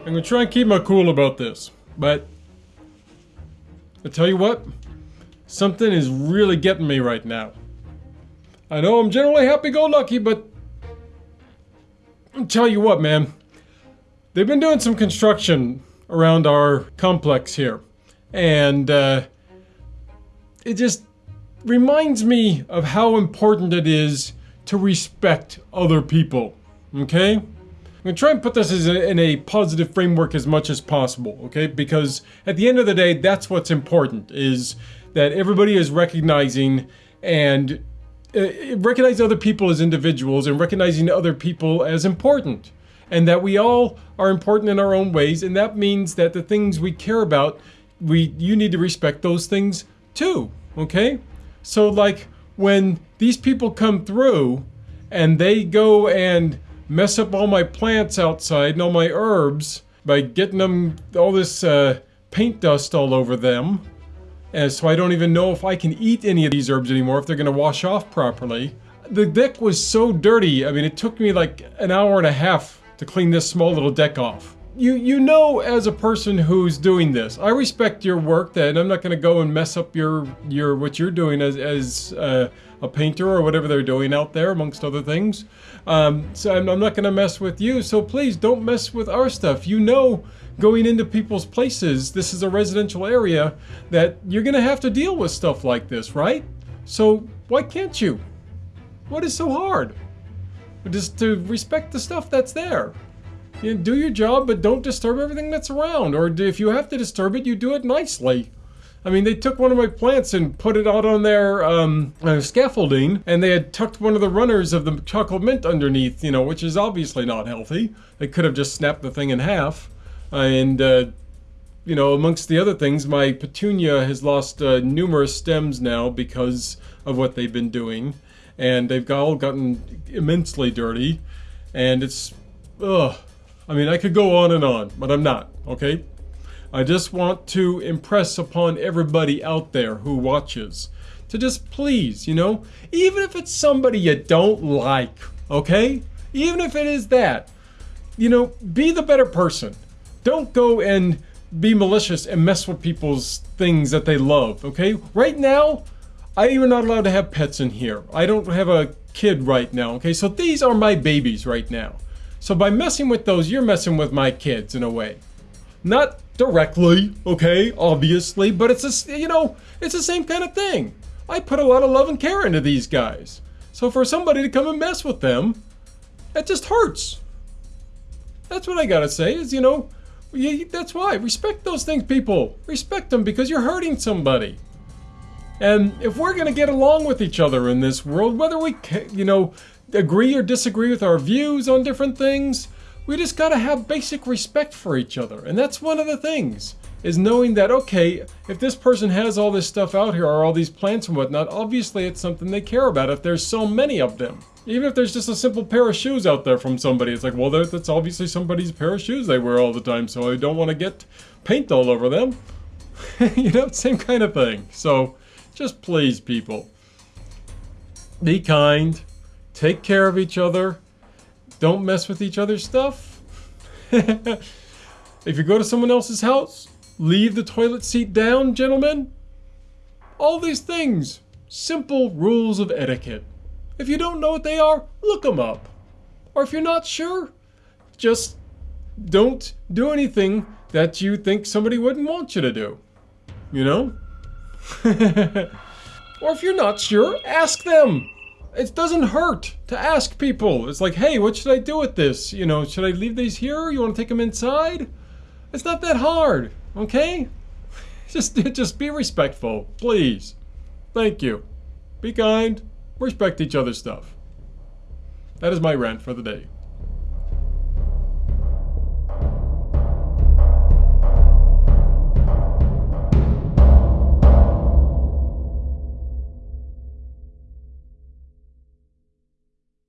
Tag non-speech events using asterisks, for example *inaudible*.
I'm gonna try and keep my cool about this, but I tell you what, something is really getting me right now. I know I'm generally happy-go-lucky, but I'll tell you what, man. They've been doing some construction around our complex here, and uh, it just reminds me of how important it is to respect other people. Okay? I'm gonna try and put this a, in a positive framework as much as possible, okay? Because at the end of the day, that's what's important, is that everybody is recognizing and uh, recognize other people as individuals and recognizing other people as important. And that we all are important in our own ways, and that means that the things we care about, we you need to respect those things too, okay? So like when these people come through and they go and mess up all my plants outside and all my herbs by getting them all this uh, paint dust all over them. And so I don't even know if I can eat any of these herbs anymore, if they're gonna wash off properly. The deck was so dirty, I mean, it took me like an hour and a half to clean this small little deck off you you know as a person who's doing this i respect your work that i'm not going to go and mess up your your what you're doing as as uh, a painter or whatever they're doing out there amongst other things. Um, so I'm, I'm not going to mess with you so please don't mess with our stuff. You know going into people's places this is a residential area that you're going to have to deal with stuff like this right? So why can't you? What is so hard? Just to respect the stuff that's there you know, do your job, but don't disturb everything that's around. Or if you have to disturb it, you do it nicely. I mean, they took one of my plants and put it out on their um, uh, scaffolding, and they had tucked one of the runners of the chocolate mint underneath, you know, which is obviously not healthy. They could have just snapped the thing in half. and, uh, you know, amongst the other things, my petunia has lost uh, numerous stems now because of what they've been doing. And they've all gotten immensely dirty. And it's, ugh. I mean, I could go on and on, but I'm not, okay? I just want to impress upon everybody out there who watches to just please, you know, even if it's somebody you don't like, okay? Even if it is that, you know, be the better person. Don't go and be malicious and mess with people's things that they love, okay? Right now, I am not allowed to have pets in here. I don't have a kid right now, okay? So these are my babies right now. So by messing with those, you're messing with my kids in a way. Not directly, okay, obviously, but it's a, you know, it's the same kind of thing. I put a lot of love and care into these guys. So for somebody to come and mess with them, that just hurts. That's what I gotta say is, you know, that's why. Respect those things, people. Respect them because you're hurting somebody. And if we're gonna get along with each other in this world, whether we, can, you know, agree or disagree with our views on different things. We just gotta have basic respect for each other. And that's one of the things, is knowing that, okay, if this person has all this stuff out here, or all these plants and whatnot, obviously it's something they care about if there's so many of them. Even if there's just a simple pair of shoes out there from somebody, it's like, well, that's obviously somebody's pair of shoes they wear all the time, so I don't want to get paint all over them. *laughs* you know, same kind of thing. So, just please, people. Be kind Take care of each other. Don't mess with each other's stuff. *laughs* if you go to someone else's house, leave the toilet seat down, gentlemen. All these things. Simple rules of etiquette. If you don't know what they are, look them up. Or if you're not sure, just don't do anything that you think somebody wouldn't want you to do. You know? *laughs* or if you're not sure, ask them. It doesn't hurt to ask people. It's like, hey, what should I do with this? You know, should I leave these here? You want to take them inside? It's not that hard, okay? *laughs* Just, *laughs* just be respectful, please. Thank you. Be kind. Respect each other's stuff. That is my rant for the day.